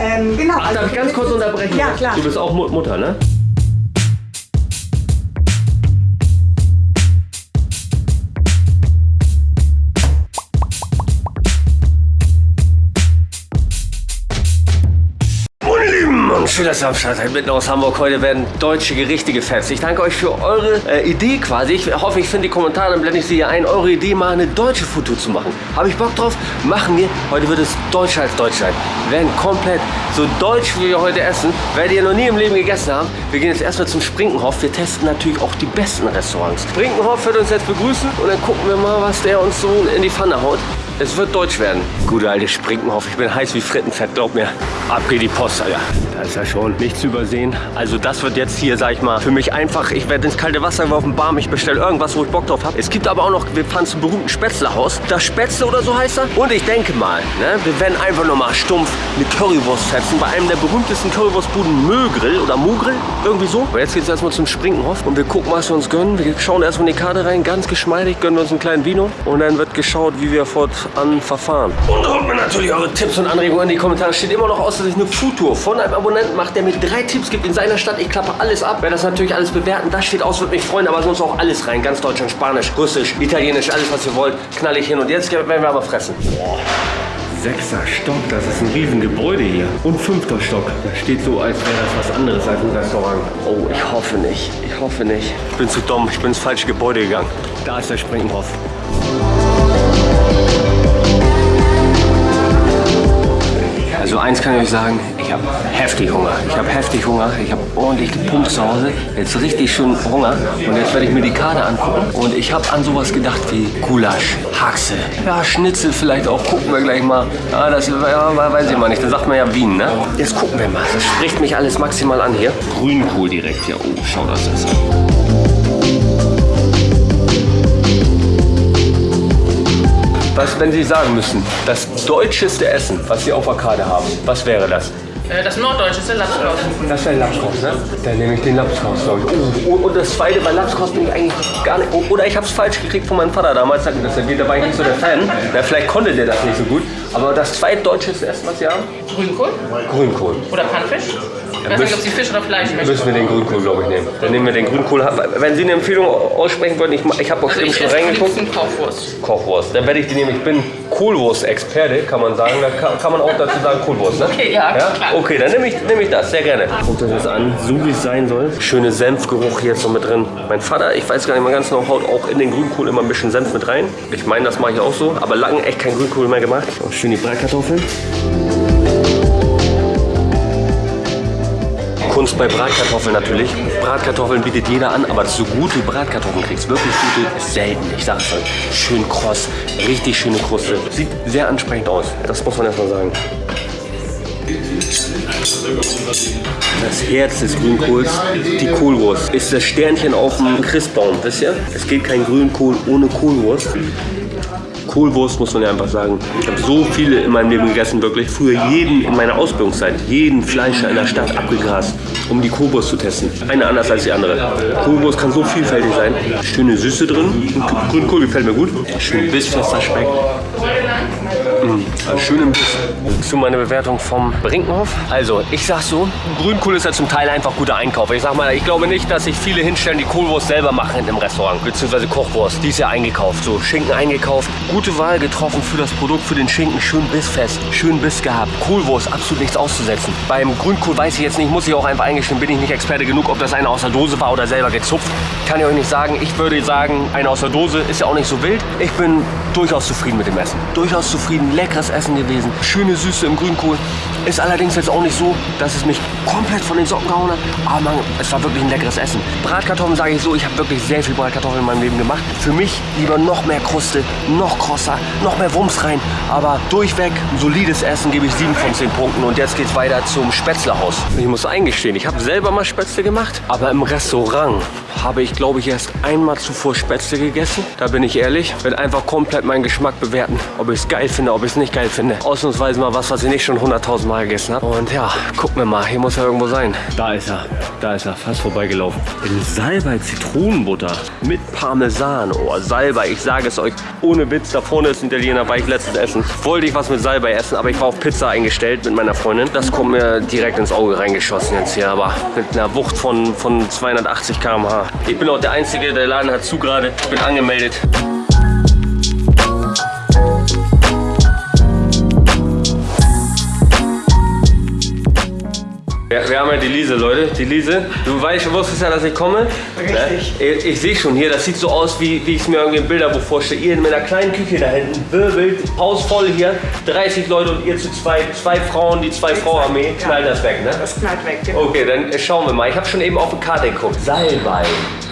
Ähm, genau. Ach, darf ich ganz kurz unterbrechen? Ja, klar. Du bist auch Mut- Mutter, ne? Schön, dass ihr am Start seid. Mitten aus Hamburg. Heute werden deutsche Gerichte gefetzt. Ich danke euch für eure äh, Idee quasi. Ich hoffe, ich finde die Kommentare, dann blende ich sie hier ein. Eure Idee, mal eine deutsche Foto zu machen. Habe ich Bock drauf? Machen wir. Heute wird es deutscher als Deutsch sein. Wir werden komplett so deutsch, wie wir heute essen. Werdet ihr noch nie im Leben gegessen haben. Wir gehen jetzt erstmal zum Sprinkenhof. Wir testen natürlich auch die besten Restaurants. Sprinkenhof wird uns jetzt begrüßen und dann gucken wir mal, was der uns so in die Pfanne haut. Es wird deutsch werden. Gute alte Sprinkenhof. Ich bin heiß wie Frittenfett, glaub mir. Ab geht die Post, Alter. Da ist ja schon nichts zu übersehen. Also das wird jetzt hier, sag ich mal, für mich einfach. Ich werde ins kalte Wasser geworfen, Barm. Ich bestelle irgendwas, wo ich Bock drauf habe. Es gibt aber auch noch, wir fahren zum berühmten Spätzlehaus. Das Spätzle oder so heißt er. Und ich denke mal, ne, wir werden einfach nochmal stumpf eine Currywurst fetzen. Bei einem der berühmtesten Currywurstbuden Mögrill oder Mugrill. Irgendwie so. Aber jetzt geht es erstmal zum Sprinkenhof und wir gucken, was wir uns gönnen. Wir schauen erstmal in die Karte rein, ganz geschmeidig, gönnen wir uns einen kleinen Vino. Und dann wird geschaut, wie wir fortan verfahren. Und haut mir natürlich eure Tipps und Anregungen in die Kommentare. Steht immer noch aus, dass ich eine Foodtour von einem Abonnenten mache, der mir drei Tipps gibt in seiner Stadt. Ich klappe alles ab. Werde das natürlich alles bewerten. Das steht aus, würde mich freuen. Aber sonst auch alles rein. Ganz Deutschland, Spanisch, Russisch, Italienisch, alles was ihr wollt. Knall ich hin. Und jetzt werden wir aber fressen. Boah. Sechster Stock, das ist ein Riesengebäude hier. Und fünfter Stock. Das steht so, als wäre das was anderes als ein Restaurant. Oh, ich hoffe nicht. Ich hoffe nicht. Ich bin zu dumm. Ich bin ins falsche Gebäude gegangen. Da ist der Springenhof. Also eins kann ich euch sagen, ich habe heftig Hunger. Ich habe heftig Hunger. Ich habe ordentlich gepumpt zu Hause. Jetzt richtig schön Hunger. Und jetzt werde ich mir die Karte angucken. Und ich habe an sowas gedacht wie Gulasch, Haxe, ja, Schnitzel vielleicht auch. Gucken wir gleich mal. Ja, das ja, weiß ich mal nicht. Da sagt man ja Wien, ne? Jetzt gucken wir mal. Das spricht mich alles maximal an hier. Grünkohl direkt hier. Oh, schau das jetzt an. Was, wenn Sie sagen müssen, das deutscheste Essen, was Sie auf der Karte haben, was wäre das? Äh, Das norddeutsche ist der Lapskaus. Das wäre Lapskaus, ne? Dann nehme ich den Lapskaus, glaube ich. Oh, und das zweite, bei Lapskaus bin ich eigentlich gar nicht... oh, Oder ich habe es falsch gekriegt von meinem Vater damals, sagte das da war ich nicht so der Fan. Na, vielleicht konnte der das nicht so gut. Aber das zweitdeutscheste Essen, was Sie haben? Grünkohl Grünkohl. oder Ich weiß nicht, ob Sie Fisch oder Fleisch möchten. Müssen wir den Grünkohl, glaube ich, nehmen. Dann nehmen wir den Grünkohl. Wenn Sie eine Empfehlung aussprechen wollen, ich, ich habe auch Also eben schon reingeguckt. Kochwurst. Kochwurst. Dann werde ich die nehmen. Ich bin Kohlwurst-Experte, kann man sagen. Da kann, kann man auch dazu sagen Kohlwurst, ne? Okay, ja, klar. Okay, dann nehme ich, nehme ich das, sehr gerne. Guckt euch das an, so wie es sein soll. Schöne Senfgeruch hier jetzt noch mit drin. Mein Vater, ich weiß gar nicht mal ganz genau, haut auch in den Grünkohl immer ein bisschen Senf mit rein. Ich meine, das mache ich auch so. Aber lange echt kein Grünkohl mehr gemacht. Schön die Bratkartoffeln. Kunst bei Bratkartoffeln natürlich. Bratkartoffeln bietet jeder an, aber du gute Bratkartoffeln kriegst, wirklich gute, selten. Ich sag es euch. Schön kross, richtig schöne Kruste. Sieht sehr ansprechend aus. Das muss man erstmal sagen. Das Herz des Grünkohls, die Kohlwurst, ist das Sternchen auf dem Christbaum, wisst ihr? Es geht kein Grünkohl ohne Kohlwurst. Kohlwurst muss man ja einfach sagen. Ich habe so viele in meinem Leben gegessen, wirklich. Früher jeden in meiner Ausbildungszeit, jeden Fleischer in der Stadt abgegrast, um die Kohlwurst zu testen. Eine anders als die andere. Kohlwurst kann so vielfältig sein. Schöne Süße drin. Grünkohl gefällt mir gut. Schön bissfester Speck. Also schön im Biss. Zu meiner Bewertung vom Brinkenhof. Also, ich sag so, Grünkohl ist ja zum Teil einfach guter Einkauf. Ich sag mal, ich glaube nicht, dass sich viele hinstellen, die Kohlwurst selber machen im Restaurant, beziehungsweise Kochwurst. Die ist ja eingekauft, so Schinken eingekauft. Gute Wahl getroffen für das Produkt, für den Schinken. Schön bissfest, schön Biss gehabt. Kohlwurst, absolut nichts auszusetzen. Beim Grünkohl weiß ich jetzt nicht, muss ich auch einfach eingestehen, bin ich nicht Experte genug, ob das einer aus der Dose war oder selber gezupft. Kann ich euch nicht sagen. Ich würde sagen, einer aus der Dose ist ja auch nicht so wild. Ich bin durchaus zufrieden mit dem Essen. Durchaus zufrieden, leckeres Essen gewesen. Schöne Süße im Grünkohl. Ist allerdings jetzt auch nicht so, dass es mich komplett von den Socken gehauen hat. Aber man, es war wirklich ein leckeres Essen. Bratkartoffeln sage ich so, ich habe wirklich sehr viel Bratkartoffeln in meinem Leben gemacht. Für mich lieber noch mehr Kruste, noch krosser, noch mehr Wumms rein. Aber durchweg ein solides Essen gebe ich 7 von 10 Punkten. Und jetzt geht's weiter zum Spätzlehaus. Ich muss eingestehen, ich habe selber mal Spätzle gemacht. Aber im Restaurant habe ich, glaube ich, erst einmal zuvor Spätzle gegessen. Da bin ich ehrlich. Will einfach komplett meinen Geschmack bewerten. Ob ich es geil finde, ob ich es nicht geil finde. Ausnahmsweise Mal was, was ich nicht schon 100.000 Mal gegessen habe. Und ja, gucken wir mal. Hier muss er irgendwo sein. Da ist er. Da ist er. Fast vorbeigelaufen. In Salbei Zitronenbutter mit Parmesan. Oh, Salbei. Ich sage es euch. Ohne Witz. Da vorne ist ein Italiener. War ich letztens essen. Wollte ich was mit Salbei essen, aber ich war auf Pizza eingestellt mit meiner Freundin. Das kommt mir direkt ins Auge reingeschossen jetzt hier. Aber mit einer Wucht von, von 280 km/h. Ich bin auch der Einzige. Der Laden hat zu gerade. Ich bin angemeldet. Ja, wir haben ja die Lise, Leute. Die Lise, du weißt, du wusstest ja, dass ich komme. Richtig. Ne? Ich, ich sehe schon hier, das sieht so aus, wie, wie ich es mir irgendwie im Bilderbuch vorstelle. Ihr mit einer kleinen Küche da hinten, wirbelt, Haus voll hier, 30 Leute und ihr zu zwei, zwei Frauen, die zwei Frau Armee, Ja. knallt das weg, ne? Das knallt weg, genau. Okay, dann schauen wir mal. Ich habe schon eben auf die Karte geguckt. Salbei.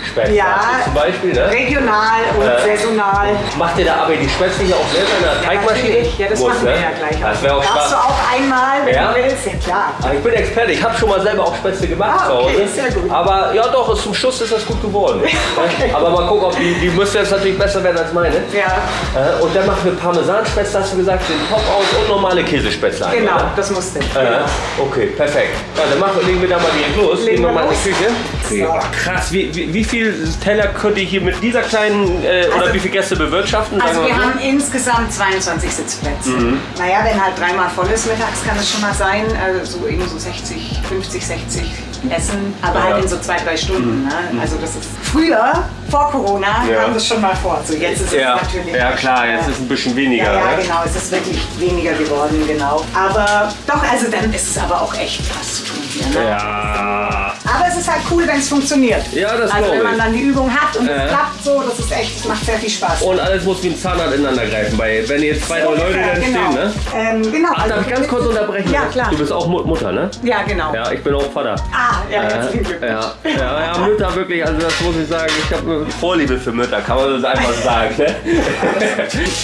Spätzle Ja. zum Beispiel, ne? Regional und Äh. saisonal. Macht ihr da aber die Spätzle hier auch selber in der Teigmaschine? natürlich. Ja, das Muss, machen ne? wir ja gleich. Das wäre auch Darfst Spaß. du auch einmal, wenn Ja? du willst? Ja, klar. Ah, Ich bin Experte, ich habe schon mal selber auch Spätzle gemacht Ah, zu okay, Hause. sehr gut. Aber ja doch, zum Schluss ist das gut geworden. Aber mal gucken, ob die, die müsste jetzt natürlich besser werden als meine. Ja, Äh, Und dann machen wir Parmesanspätzle, hast du gesagt, den Top aus und normale Käsespätzle. ein, genau, oder? das musste. Äh, okay, perfekt. Ja, dann machen, legen wir da mal direkt los. Legen Gehen wir mal in los. die Küche. So. Krass, wie, wie, wie viel Teller könnt ihr hier mit dieser kleinen, äh, oder Also- wie viele Gäste bewirtschaften? Also wir so? haben insgesamt 22 Sitzplätze. Mhm. Naja, wenn halt dreimal voll ist mittags, kann es schon mal sein, also so eben so 60, 50, 60 Essen, aber Ja. Mhm. halt in so zwei, drei Stunden. Ne? Also das ist früher, vor Corona, Ja. kam das schon mal vor. So jetzt ist Ja, es natürlich. ja klar, jetzt ist es ein bisschen weniger. Ja, ja, ne? genau, es ist wirklich weniger geworden, genau. Aber doch, also dann ist es aber auch echt was zu tun hier. Ne? Ja. Cool, wenn es funktioniert. Ja, das Also wenn man ich. dann die Übung hat und Äh. es klappt so, das ist echt, das macht sehr viel Spaß. Und alles muss wie ein Zahnrad ineinander greifen. Bei, wenn jetzt zwei, drei Leute dann genau. stehen, ne? Ähm, genau. Ach, darf ich ganz kurz unterbrechen? Ja, klar. Du bist auch Mut- Mutter, ne? Ja, genau. Ja, ich bin auch Vater. Ah, ja, Äh, ja, ja, ja, Mütter wirklich, also das muss ich sagen, ich habe eine Vorliebe für Mütter, kann man das einfach sagen. Ne?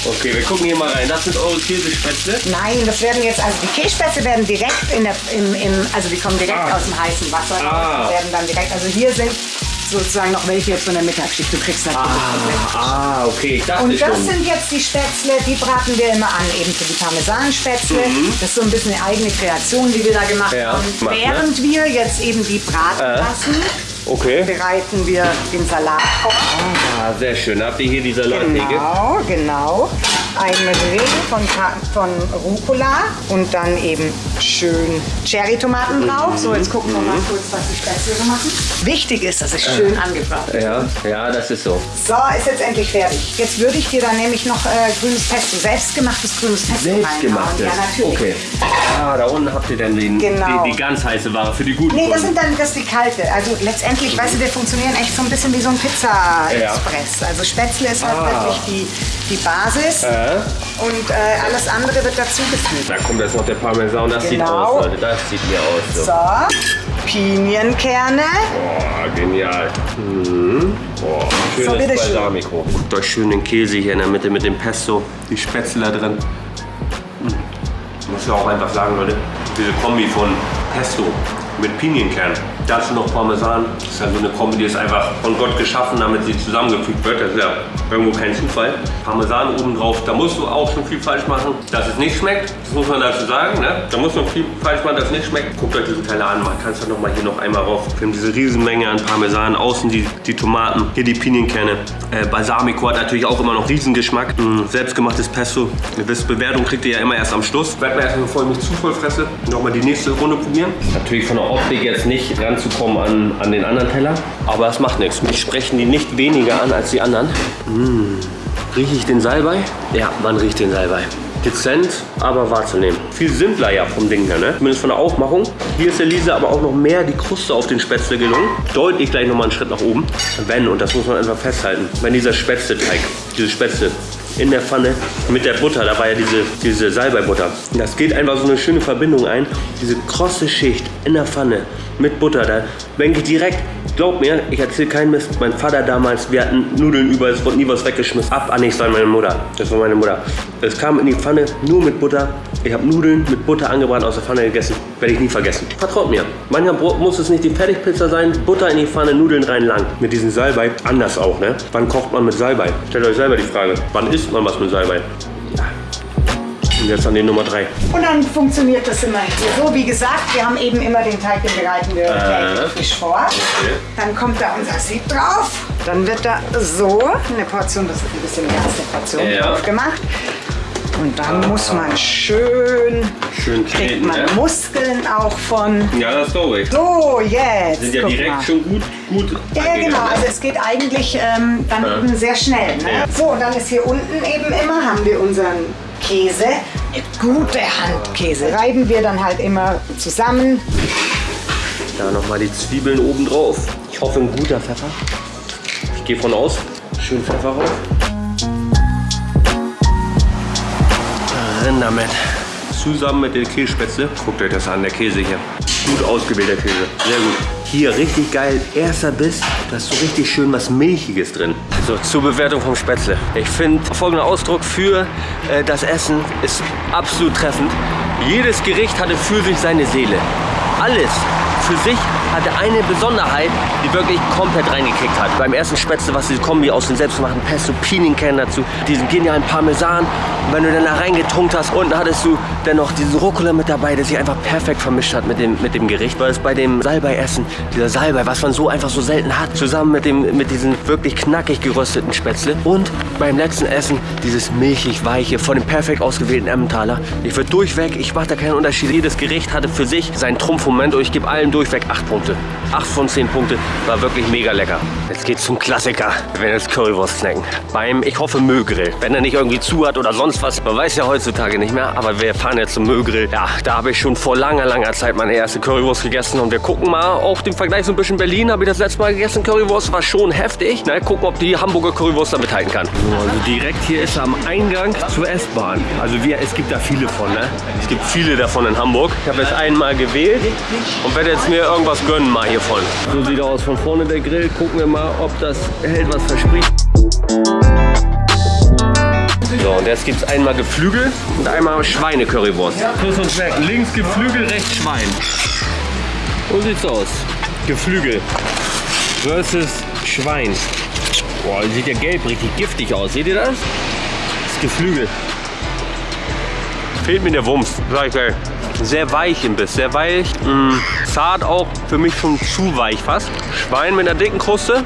okay, wir gucken hier mal rein. Das sind eure Käsespätzle. Nein, das werden jetzt, also die Kässpätzle werden direkt in der, im, im, also die kommen direkt Ah. aus dem heißen Wasser. Ah. Werden dann direkt, also hier sind sozusagen noch welche jetzt von der Mittagsschicht. Du kriegst natürlich komplett. Ah, okay, ich dachte Und das schon. sind jetzt die Spätzle, die braten wir immer an, eben für die Parmesanspätzle. Das ist so ein bisschen eine eigene Kreation, die wir da gemacht Mhm. Ja, haben. macht, ne? Während wir jetzt eben die braten Äh. lassen, Okay. bereiten wir den Salat vor. Ah, sehr schön. Habt ihr hier die Salattheke? Genau, genau. Eine Ring von, von Rucola und dann eben schön Cherrytomaten drauf. So, jetzt gucken wir mal kurz, was die Spätzle machen. Wichtig ist, dass es schön angebraten ist. Ja, ja, das ist so. So, ist jetzt endlich fertig. Jetzt würde ich dir dann nämlich noch äh, grünes Pesto, selbstgemachtes grünes Pesto Selbstgemachtes. Ja, natürlich. Okay. Ah, da unten habt ihr dann den, Genau. die, die ganz heiße Ware für die guten Nee, das sind dann das ist die kalte. Also letztendlich, weißt du, wir funktionieren echt so ein bisschen wie so ein Pizza-Express. Also Spätzle ist halt Ah. wirklich die, die Basis Äh, und äh, alles andere wird dazugefügt. da kommt jetzt noch der Parmesan. Das sieht Genau. aus, Leute. Das sieht mir aus. So. So, Pinienkerne. Boah, genial. Mhm. Boah, schönes So. Balsamico. Guckt euch schön den Käse hier in der Mitte mit dem Pesto. Die Spätzle da drin. Mhm. Ich muss ja auch einfach sagen, Leute, diese Kombi von Pesto mit Pinienkern, dazu noch Parmesan, das ist ja so eine Kombi, die ist einfach von Gott geschaffen, damit sie zusammengefügt wird. Das ist ja irgendwo kein Zufall. Parmesan obendrauf, da musst du auch schon viel falsch machen, dass es nicht schmeckt. Das muss man dazu sagen. Ne? Da muss man viel falsch machen, dass es nicht schmeckt. Guckt euch diese Teile an, man kann es doch noch mal hier noch einmal rauf. Wir haben diese Riesenmenge an Parmesan, außen die, die Tomaten, hier die Pinienkerne. Äh, Balsamico hat natürlich auch immer noch Riesengeschmack. Mm, selbstgemachtes Pesto. Ihr wisst, Bewertung kriegt ihr ja immer erst am Schluss. Werd mir erstmal, bevor ich mich zu voll fresse, nochmal die nächste Runde probieren. Natürlich von der Optik jetzt nicht ranzukommen an, an den anderen Teller. Aber es macht nichts. Mich sprechen die nicht weniger an als die anderen. Mm. Rieche ich den Salbei? Ja, man riecht den Salbei. Dezent, aber wahrzunehmen. Viel simpler ja vom Ding her, ne? Zumindest von der Aufmachung. Hier ist Elise aber auch noch mehr die Kruste auf den Spätzle gelungen. Deutlich gleich nochmal einen Schritt nach oben. Wenn, und das muss man einfach festhalten, wenn dieser Spätzleteig, diese Spätzle in der Pfanne mit der Butter, da war ja diese, diese Salbeibutter. Das geht einfach so eine schöne Verbindung ein. Diese krosse Schicht in der Pfanne mit Butter, da denke ich direkt, glaub mir, ich erzähle keinen Mist. Mein Vater damals, wir hatten Nudeln über, es wurde nie was weggeschmissen. Ab, nee, das war meine Mutter. Das war meine Mutter. Es kam in die Pfanne nur mit Butter. Ich habe Nudeln mit Butter angebrannt aus der Pfanne gegessen. Werde ich nie vergessen. Vertraut mir. Manchmal muss es nicht die Fertigpizza sein. Butter in die Pfanne, Nudeln rein lang. Mit diesem Salbei. Anders auch, ne? Wann kocht man mit Salbei? Stellt euch selber die Frage. Wann isst man was mit Salbei? Und jetzt an die Nummer 3. Und dann funktioniert das immer hier so. Wie gesagt, wir haben eben immer den Teig, den bereiten wir äh. frisch vor. Dann kommt da unser Sieb drauf. Dann wird da so eine Portion, das ist ein bisschen mehr als eine Portion, Ja. drauf gemacht. Und dann muss man schön, Schön kriegt treten, man ne? Muskeln auch von. Ja, das glaube ich. So, jetzt. Sind ja direkt mal. schon gut, gut Ja, genau. ne? Also es geht eigentlich ähm, dann Ja. eben sehr schnell. Ne? Ja. So, und dann ist hier unten eben immer, haben wir unseren Käse. Gute Handkäse. Reiben wir dann halt immer zusammen. Da nochmal die Zwiebeln oben drauf. Ich hoffe, ein guter Pfeffer. Ich gehe von aus. Schön Pfeffer rauf. Rein damit. Zusammen mit den Kässpätzle. Guckt euch das an, der Käse hier. Gut ausgewählter Käse. Sehr gut. Hier richtig geil. Erster Biss. Da ist so richtig schön was Milchiges drin. So, zur Bewertung vom Spätzle. Ich finde folgender Ausdruck für äh, das Essen ist absolut treffend. Jedes Gericht hatte für sich seine Seele. Alles für sich hatte eine Besonderheit, die wirklich komplett reingekickt hat. Beim ersten Spätzle, was die Kombi aus den selbstgemachten Pesto Pinienkern dazu, diesen genialen Parmesan. Und wenn du dann da reingetunkt hast, unten hattest du dann noch diesen Rucola mit dabei, der sich einfach perfekt vermischt hat mit dem, mit dem Gericht. Weil es bei dem Salbei-Essen, dieser Salbei, was man so einfach so selten hat, zusammen mit, dem, mit diesen wirklich knackig gerösteten Spätzle. Und beim letzten Essen dieses milchig-weiche von dem perfekt ausgewählten Emmentaler. Ich würde durchweg, ich mache da keinen Unterschied. Jedes Gericht hatte für sich seinen Trumpfmoment und ich gebe allen durchweg 8 Punkte. 8 von 10 Punkte. War wirklich mega lecker. Jetzt geht's zum Klassiker. Wir werden jetzt Currywurst snacken. Beim, ich hoffe, Müllgrill. Wenn er nicht irgendwie zu hat oder sonst was. Man weiß ja heutzutage nicht mehr. Aber wir fahren jetzt zum Müllgrill. Ja, da habe ich schon vor langer, langer Zeit meine erste Currywurst gegessen. Und wir gucken mal auf den Vergleich so ein bisschen Berlin. Habe ich das letzte Mal gegessen. Currywurst war schon heftig. Na, gucken, ob die Hamburger Currywurst da mithalten kann. So, also direkt hier ist am Eingang zur S-Bahn. Also wir, es gibt da viele von, ne? Es gibt viele davon in Hamburg. Ich habe jetzt einmal gewählt und werde jetzt mir irgendwas gönnen mal hiervon. So sieht er aus von vorne der Grill. Gucken wir mal, ob das hält, was verspricht. So, und jetzt gibt es einmal Geflügel und einmal Schweine-Currywurst. Plus und weg. Links Geflügel, rechts Schwein. So sieht's aus. Geflügel versus Schwein. Boah, sieht ja gelb richtig giftig aus. Seht ihr das? Das Geflügel. Fehlt mir der Wumms, sag ich gleich. Sehr weich im Biss, sehr weich. Mh, zart auch, für mich schon zu weich fast. Schwein mit einer dicken Kruste.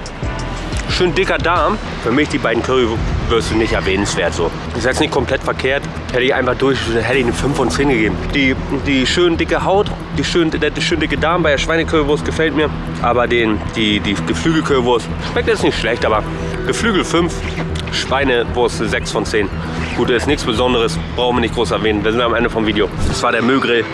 Schön dicker Darm. Für mich die beiden Currywürste nicht erwähnenswert so. Ist jetzt nicht komplett verkehrt. Hätte ich einfach durch, hätte ich eine 5 von 10 gegeben. Die, die schön dicke Haut, die schön, der, der schön dicke Darm bei der Schweinecurrywurst gefällt mir. Aber den, die, die Geflügelcurrywurst schmeckt jetzt nicht schlecht, aber Geflügel 5, Schweinewurst 6 von 10. Gut, ist nichts Besonderes, brauchen wir nicht groß erwähnen. Wir sind am Ende vom Video. Das war der Müllgrill.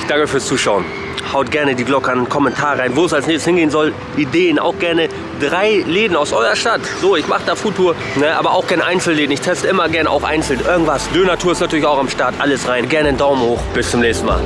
Ich danke fürs Zuschauen. Haut gerne die Glocke an, Kommentar rein, wo es als nächstes hingehen soll. Ideen, auch gerne drei Läden aus eurer Stadt. So, ich mache da Foodtour, ne, aber auch gerne Einzelläden. Ich teste immer gerne auch einzeln irgendwas. Döner-Tour ist natürlich auch am Start. Alles rein. Gerne einen Daumen hoch. Bis zum nächsten Mal.